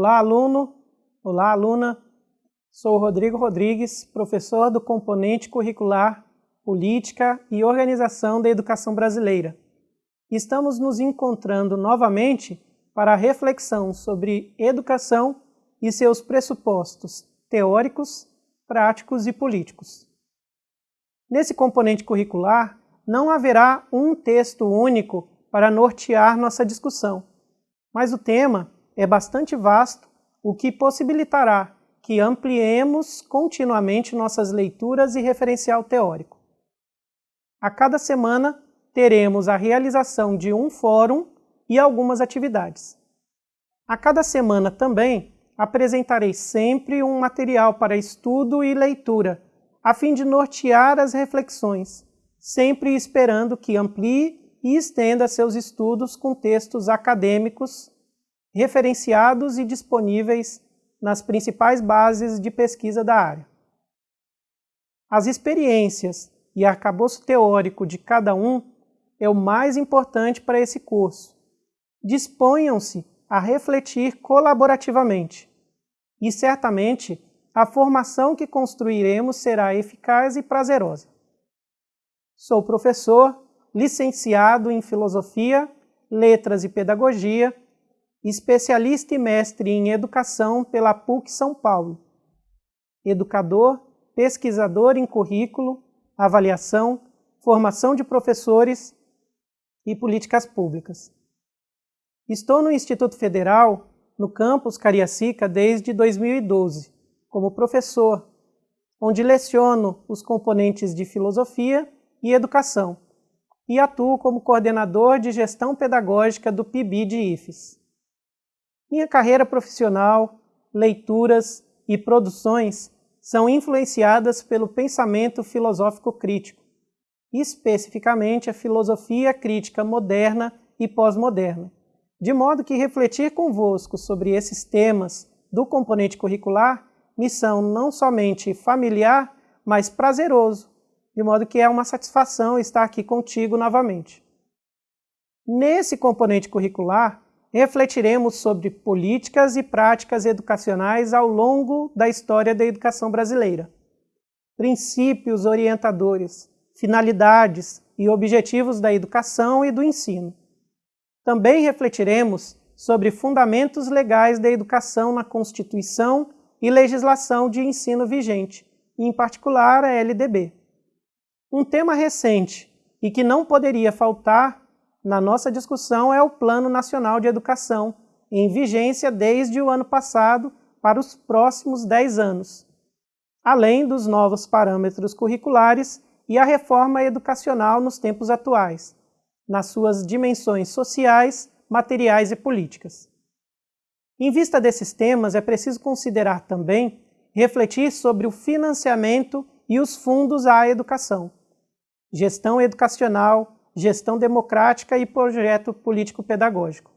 Olá, aluno! Olá, aluna! Sou Rodrigo Rodrigues, professor do componente curricular Política e Organização da Educação Brasileira. Estamos nos encontrando novamente para a reflexão sobre educação e seus pressupostos teóricos, práticos e políticos. Nesse componente curricular, não haverá um texto único para nortear nossa discussão, mas o tema é bastante vasto, o que possibilitará que ampliemos continuamente nossas leituras e referencial teórico. A cada semana teremos a realização de um fórum e algumas atividades. A cada semana também apresentarei sempre um material para estudo e leitura, a fim de nortear as reflexões, sempre esperando que amplie e estenda seus estudos com textos acadêmicos referenciados e disponíveis nas principais bases de pesquisa da área. As experiências e arcabouço teórico de cada um é o mais importante para esse curso. Disponham-se a refletir colaborativamente e certamente a formação que construiremos será eficaz e prazerosa. Sou professor, licenciado em Filosofia, Letras e Pedagogia especialista e mestre em educação pela PUC São Paulo, educador, pesquisador em currículo, avaliação, formação de professores e políticas públicas. Estou no Instituto Federal, no campus Cariacica, desde 2012, como professor, onde leciono os componentes de filosofia e educação, e atuo como coordenador de gestão pedagógica do PIB de IFES. Minha carreira profissional, leituras e produções são influenciadas pelo pensamento filosófico crítico, especificamente a filosofia crítica moderna e pós-moderna, de modo que refletir convosco sobre esses temas do componente curricular me são não somente familiar, mas prazeroso, de modo que é uma satisfação estar aqui contigo novamente. Nesse componente curricular, refletiremos sobre políticas e práticas educacionais ao longo da história da educação brasileira. Princípios orientadores, finalidades e objetivos da educação e do ensino. Também refletiremos sobre fundamentos legais da educação na Constituição e legislação de ensino vigente, em particular a LDB. Um tema recente e que não poderia faltar na nossa discussão é o Plano Nacional de Educação, em vigência desde o ano passado para os próximos 10 anos, além dos novos parâmetros curriculares e a reforma educacional nos tempos atuais, nas suas dimensões sociais, materiais e políticas. Em vista desses temas, é preciso considerar também refletir sobre o financiamento e os fundos à educação, gestão educacional, gestão democrática e projeto político-pedagógico.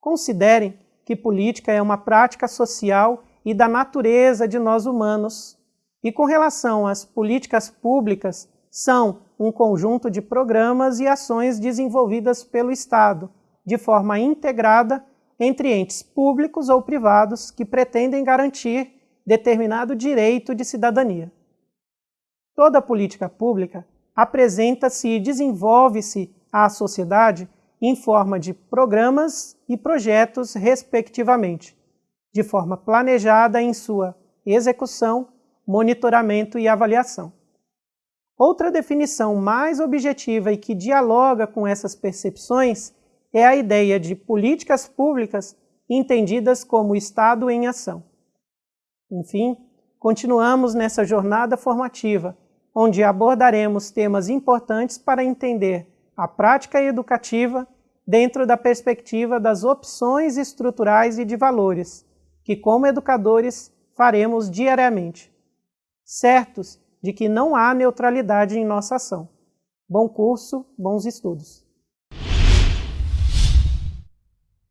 Considerem que política é uma prática social e da natureza de nós humanos, e com relação às políticas públicas, são um conjunto de programas e ações desenvolvidas pelo Estado, de forma integrada entre entes públicos ou privados que pretendem garantir determinado direito de cidadania. Toda política pública apresenta-se e desenvolve-se à sociedade em forma de programas e projetos, respectivamente, de forma planejada em sua execução, monitoramento e avaliação. Outra definição mais objetiva e que dialoga com essas percepções é a ideia de políticas públicas entendidas como Estado em ação. Enfim, continuamos nessa jornada formativa onde abordaremos temas importantes para entender a prática educativa dentro da perspectiva das opções estruturais e de valores, que como educadores faremos diariamente, certos de que não há neutralidade em nossa ação. Bom curso, bons estudos.